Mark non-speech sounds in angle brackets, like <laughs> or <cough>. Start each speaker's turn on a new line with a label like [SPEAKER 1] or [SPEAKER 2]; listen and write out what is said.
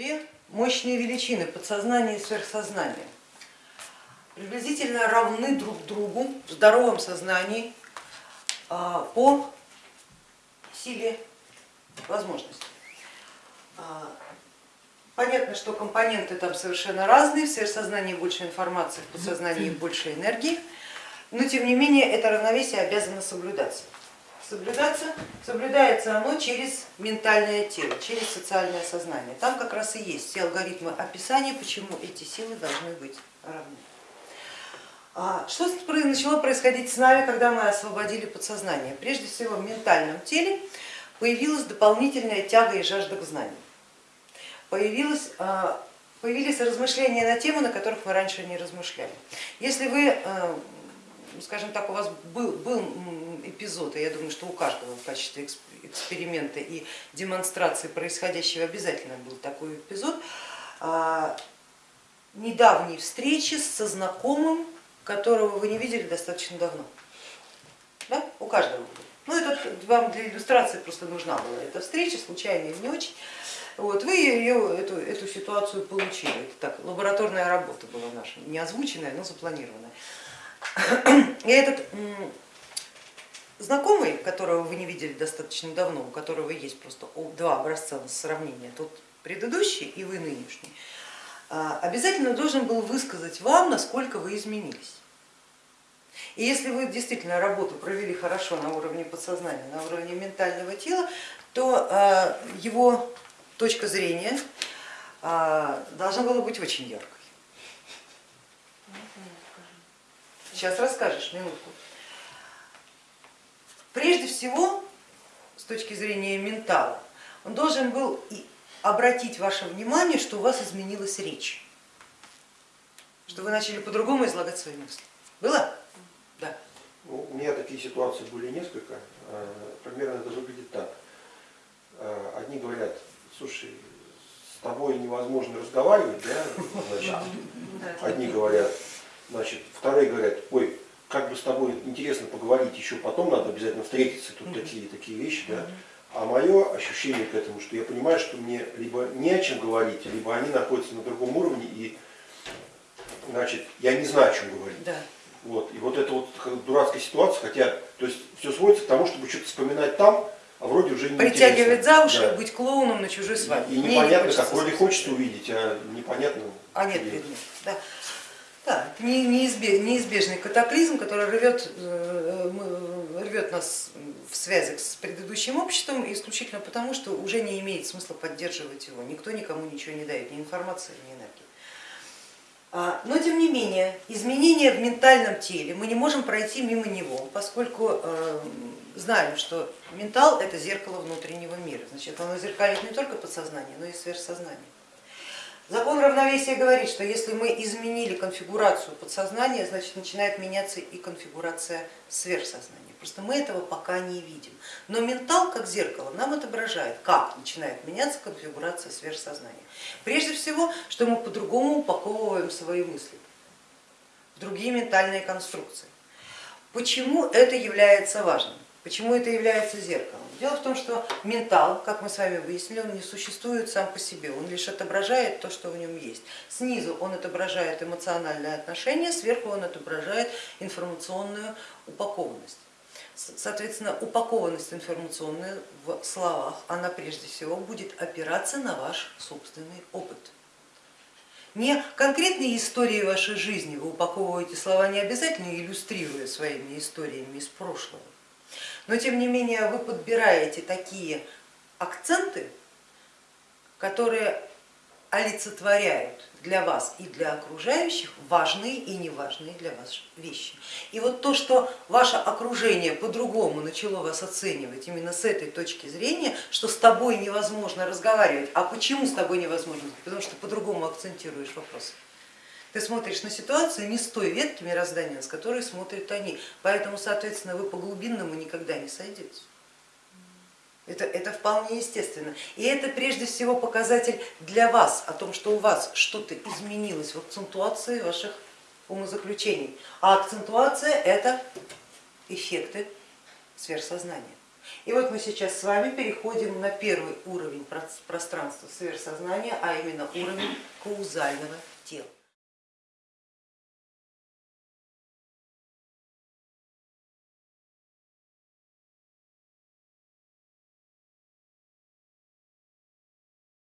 [SPEAKER 1] Две мощные величины, подсознание и сверхсознание, приблизительно равны друг другу в здоровом сознании а, по силе возможностей. А, понятно, что компоненты там совершенно разные, в сверхсознании больше информации, в подсознании больше энергии, но тем не менее это равновесие обязано соблюдаться. Соблюдаться, соблюдается оно через ментальное тело, через социальное сознание. Там как раз и есть все алгоритмы описания, почему эти силы должны быть равны. А что начало происходить с нами, когда мы освободили подсознание? Прежде всего в ментальном теле появилась дополнительная тяга и жажда к знанию. Появилась, а, появились размышления на темы, на которых мы раньше не размышляли. Если вы, а, скажем так, у вас был, был эпизод, и я думаю, что у каждого в качестве эксперимента и демонстрации происходящего обязательно был такой эпизод, а, недавней встречи со знакомым, которого вы не видели достаточно давно. Да? У каждого. Ну, это вам для иллюстрации просто нужна была эта встреча, случайная не очень. Вот, вы ее, эту, эту ситуацию получили. Это так, лабораторная работа была наша, не озвученная, но запланированная. <clears throat> И этот знакомый, которого вы не видели достаточно давно, у которого есть просто два образца сравнения, тот предыдущий и вы нынешний, а, обязательно должен был высказать вам, насколько вы изменились. И если вы действительно работу провели хорошо на уровне подсознания, на уровне ментального тела, то а, его точка зрения а, должна была быть очень яркой. Сейчас расскажешь, минутку. Прежде всего, с точки зрения ментала, он должен был обратить ваше внимание, что у вас изменилась речь, что вы начали по-другому излагать свои мысли. Было? Да.
[SPEAKER 2] Ну, у меня такие ситуации были несколько. А, примерно это выглядит так. А, одни говорят, слушай, с тобой невозможно разговаривать, да? Значит, <laughs> одни говорят, значит, вторые говорят, ой, как бы с тобой интересно поговорить еще потом, надо обязательно встретиться, тут такие такие вещи, да. А мое ощущение к этому, что я понимаю, что мне либо не о чем говорить, либо они находятся на другом уровне, и значит, я не знаю, о чем говорить. Да. Вот. И вот это вот дурацкая ситуация, хотя то есть все сводится к тому, чтобы что-то вспоминать там, а вроде уже не
[SPEAKER 1] Притягивать за уши да. быть клоуном на чужой свадьбе.
[SPEAKER 2] И, и непонятно, не как вроде хочется увидеть, а непонятно.
[SPEAKER 1] А нет предмет. Да. Да, это неизбежный катаклизм, который рвет, э, рвет нас в связях с предыдущим обществом исключительно потому, что уже не имеет смысла поддерживать его. Никто никому ничего не дает, ни информации, ни энергии. А, но тем не менее, изменения в ментальном теле мы не можем пройти мимо него, поскольку э, знаем, что ментал это зеркало внутреннего мира. Значит, оно зеркалит не только подсознание, но и сверхсознание. Закон равновесия говорит, что если мы изменили конфигурацию подсознания, значит начинает меняться и конфигурация сверхсознания. Просто мы этого пока не видим. Но ментал, как зеркало, нам отображает, как начинает меняться конфигурация сверхсознания. Прежде всего, что мы по-другому упаковываем свои мысли в другие ментальные конструкции. Почему это является важным? Почему это является зеркалом? Дело в том, что ментал, как мы с вами выяснили, он не существует сам по себе, он лишь отображает то, что в нем есть. Снизу он отображает эмоциональное отношение, сверху он отображает информационную упакованность. Соответственно, упакованность информационная в словах, она прежде всего будет опираться на ваш собственный опыт. Не конкретные истории вашей жизни вы упаковываете слова не обязательно иллюстрируя своими историями из прошлого, но тем не менее вы подбираете такие акценты, которые олицетворяют для вас и для окружающих важные и неважные для вас вещи. И вот то, что ваше окружение по-другому начало вас оценивать именно с этой точки зрения, что с тобой невозможно разговаривать, а почему с тобой невозможно? Потому что по-другому акцентируешь вопрос. Ты смотришь на ситуацию не с той ветки мироздания, с которой смотрят они, поэтому, соответственно, вы по глубинному никогда не сойдете. Это, это вполне естественно. И это прежде всего показатель для вас о том, что у вас что-то изменилось в акцентуации ваших умозаключений. А акцентуация это эффекты сверхсознания. И вот мы сейчас с вами переходим на первый уровень пространства сверхсознания, а именно уровень каузального тела.